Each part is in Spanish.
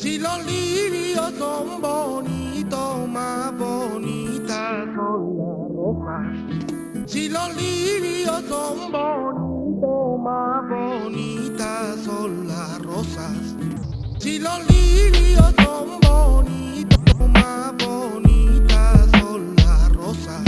Si los lirios son bonitos, más bonitas son las rosas. Si los lirios son bonitos, más bonitas son las rosas. Si los lirios son bonitos, más bonitas son las rosas.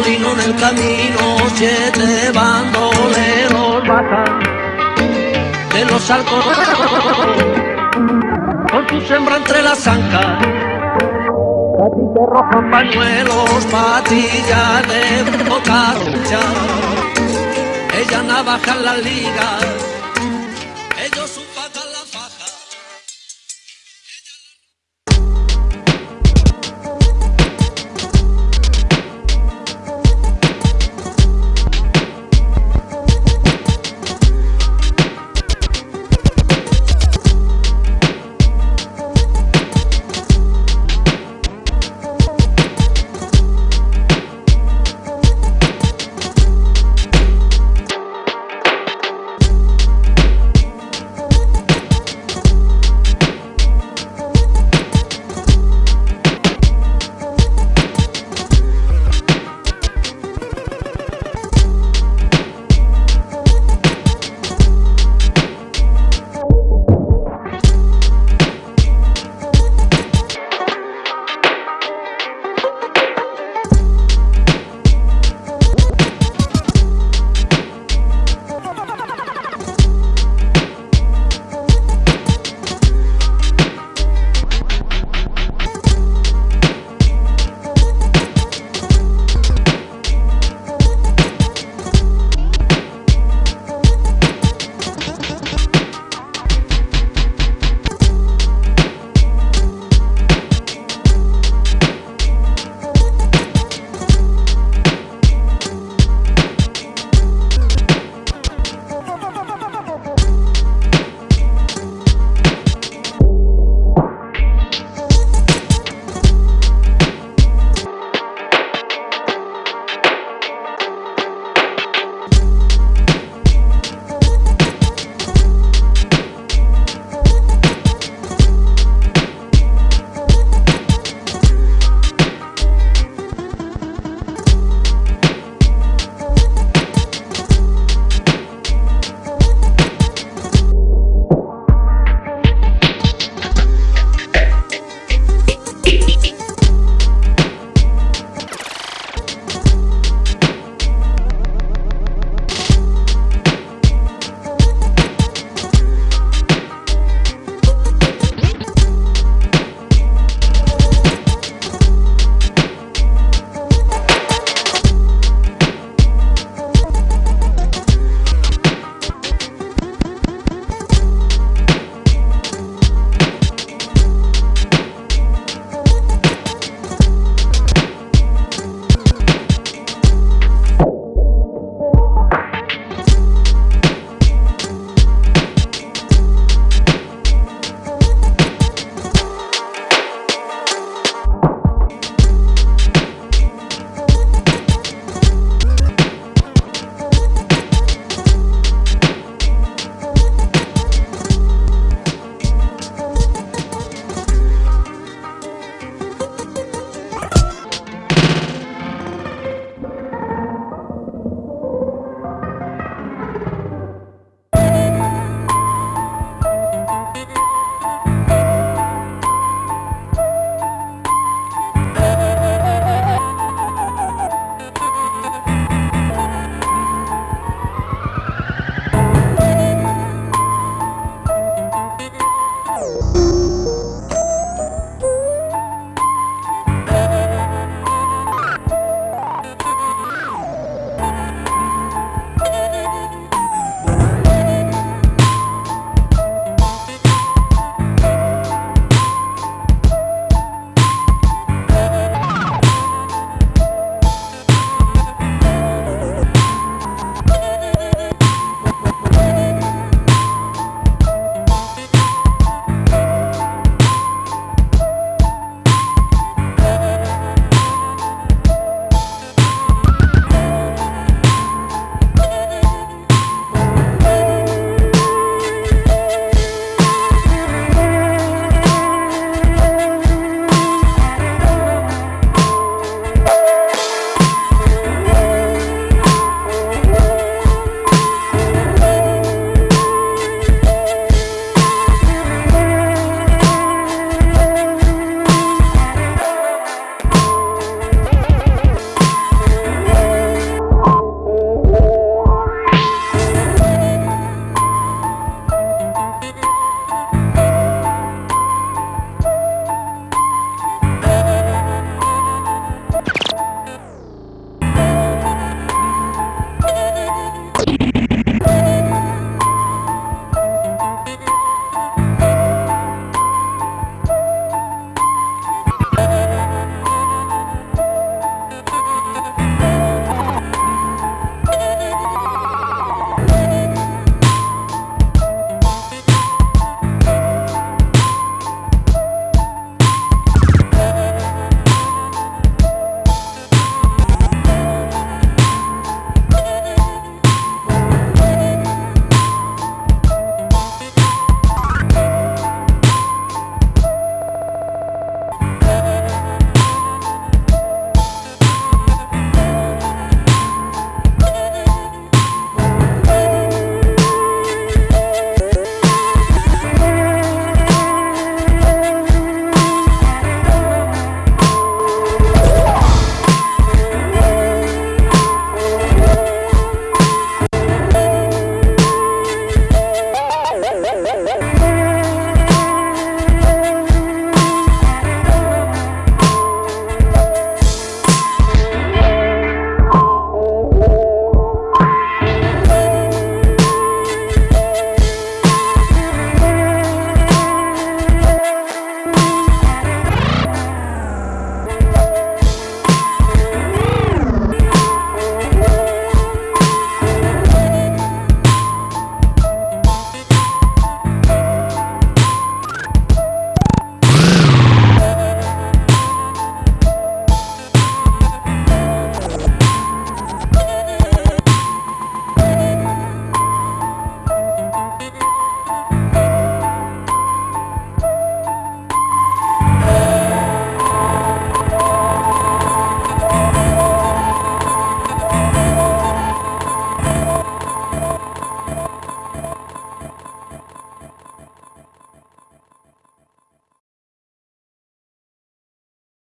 En el camino siete bandoleros bajan de los arcos. Con su sembra entre las ancas. ti te rojan pañuelos, patillas de boca Ella navaja en la liga, ellos su